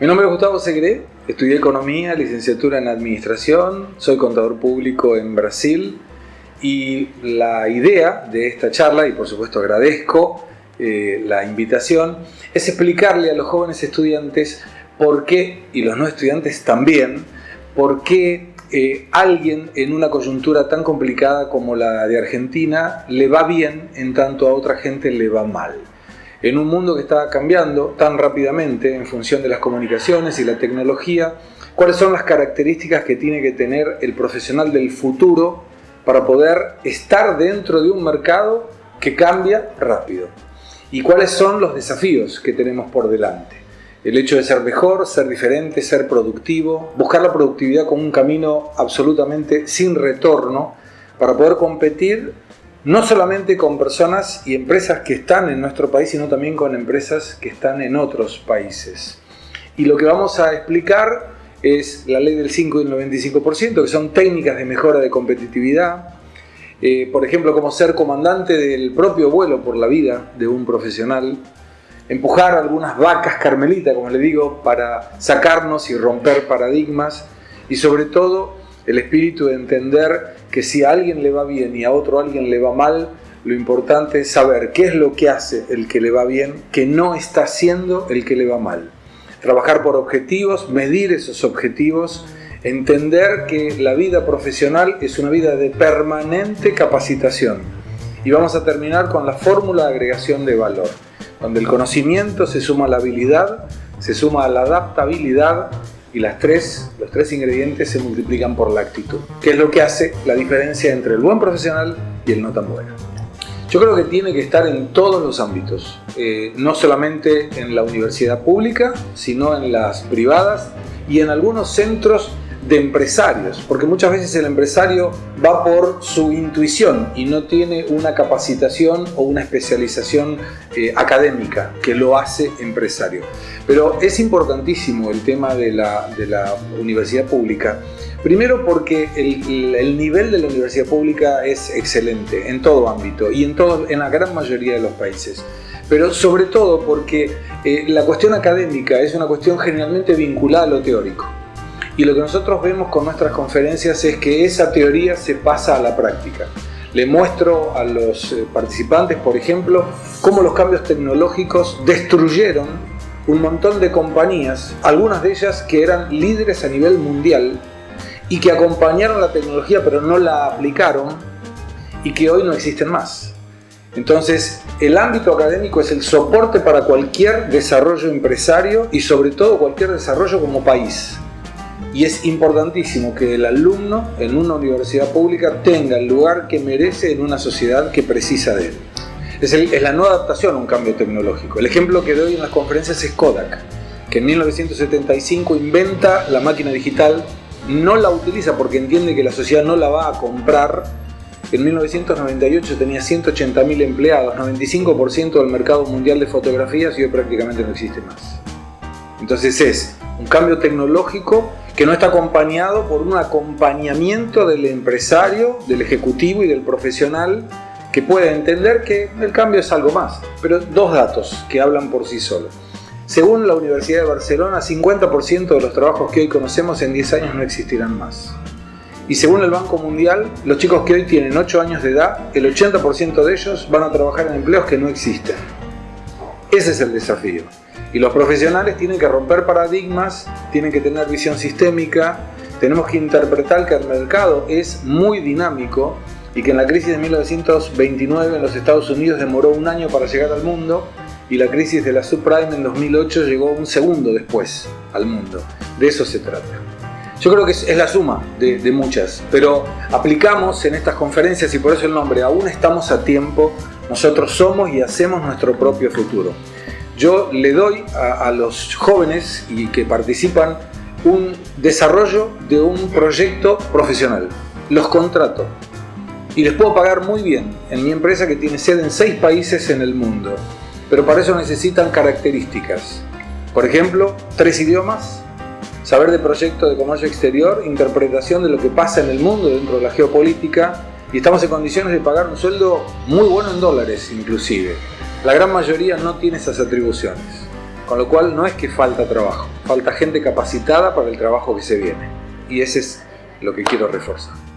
Mi nombre es Gustavo Segre, estudié Economía, licenciatura en Administración, soy contador público en Brasil y la idea de esta charla, y por supuesto agradezco eh, la invitación, es explicarle a los jóvenes estudiantes por qué, y los no estudiantes también, por qué eh, alguien en una coyuntura tan complicada como la de Argentina le va bien en tanto a otra gente le va mal en un mundo que está cambiando tan rápidamente en función de las comunicaciones y la tecnología, cuáles son las características que tiene que tener el profesional del futuro para poder estar dentro de un mercado que cambia rápido y cuáles son los desafíos que tenemos por delante. El hecho de ser mejor, ser diferente, ser productivo, buscar la productividad como un camino absolutamente sin retorno para poder competir no solamente con personas y empresas que están en nuestro país, sino también con empresas que están en otros países. Y lo que vamos a explicar es la ley del 5 y el 95%, que son técnicas de mejora de competitividad, eh, por ejemplo, como ser comandante del propio vuelo por la vida de un profesional, empujar algunas vacas carmelitas, como le digo, para sacarnos y romper paradigmas, y sobre todo el espíritu de entender que si a alguien le va bien y a otro alguien le va mal, lo importante es saber qué es lo que hace el que le va bien, que no está haciendo el que le va mal. Trabajar por objetivos, medir esos objetivos, entender que la vida profesional es una vida de permanente capacitación. Y vamos a terminar con la fórmula de agregación de valor, donde el conocimiento se suma a la habilidad, se suma a la adaptabilidad y las tres, los tres ingredientes se multiplican por la actitud, que es lo que hace la diferencia entre el buen profesional y el no tan bueno. Yo creo que tiene que estar en todos los ámbitos, eh, no solamente en la universidad pública, sino en las privadas y en algunos centros de empresarios, porque muchas veces el empresario va por su intuición y no tiene una capacitación o una especialización eh, académica que lo hace empresario. Pero es importantísimo el tema de la, universidad pública, primero porque el, nivel de la universidad pública es excelente en todo ámbito y en, todo, en la gran mayoría de los países pero sobre todo porque eh, la cuestión académica es una cuestión generalmente vinculada a lo teórico. Y lo que nosotros vemos con nuestras conferencias es que esa teoría se pasa a la práctica. Le muestro a los eh, participantes, por ejemplo, cómo los cambios tecnológicos destruyeron un montón de compañías, algunas de ellas que eran líderes a nivel mundial y que acompañaron la tecnología pero no la aplicaron y que hoy no existen más. Entonces, el ámbito académico es el soporte para cualquier desarrollo empresario y sobre todo cualquier desarrollo como país y es importantísimo que el alumno en una universidad pública tenga el lugar que merece en una sociedad que precisa de él. Es, la no adaptación a un cambio tecnológico. El ejemplo que doy en las conferencias es Kodak, que en 1975 inventa la máquina digital, no la utiliza porque entiende que la sociedad no la va a comprar. En 1998 tenía 180.000 empleados, 95% del mercado mundial de fotografías y hoy prácticamente no existe más. Entonces es un cambio tecnológico que no está acompañado por un acompañamiento del empresario, del ejecutivo y del profesional que pueda entender que el cambio es algo más. Pero dos datos que hablan por sí solos. Según la Universidad de Barcelona, 50% de los trabajos que hoy conocemos en 10 años no existirán más. Y según el Banco Mundial, los chicos que hoy tienen 8 años de edad, el 80% de ellos van a trabajar en empleos que no existen. Ese es el desafío. Y los profesionales tienen que romper paradigmas, tienen que tener visión sistémica, tenemos que interpretar que el mercado es muy dinámico y que en la crisis de 1929 en los Estados Unidos demoró un año para llegar al mundo y la crisis de la subprime en 2008 llegó un segundo después al mundo. De eso se trata. Yo creo que es, la suma de, de muchas, pero aplicamos en estas conferencias y por eso el nombre, aún estamos a tiempo, nosotros somos y hacemos nuestro propio futuro yo le doy a, los jóvenes y que participan un desarrollo de un proyecto profesional. Los contrato y les puedo pagar muy bien en mi empresa que tiene sede en seis países en el mundo. Pero para eso necesitan características. Por ejemplo, tres idiomas, saber de proyecto de comercio exterior, interpretación de lo que pasa en el mundo dentro de la geopolítica y estamos en condiciones de pagar un sueldo muy bueno en dólares inclusive. La gran mayoría no tiene esas atribuciones. Con lo cual no es que falta trabajo, falta gente capacitada para el trabajo que se viene. Y ese es lo que quiero reforzar.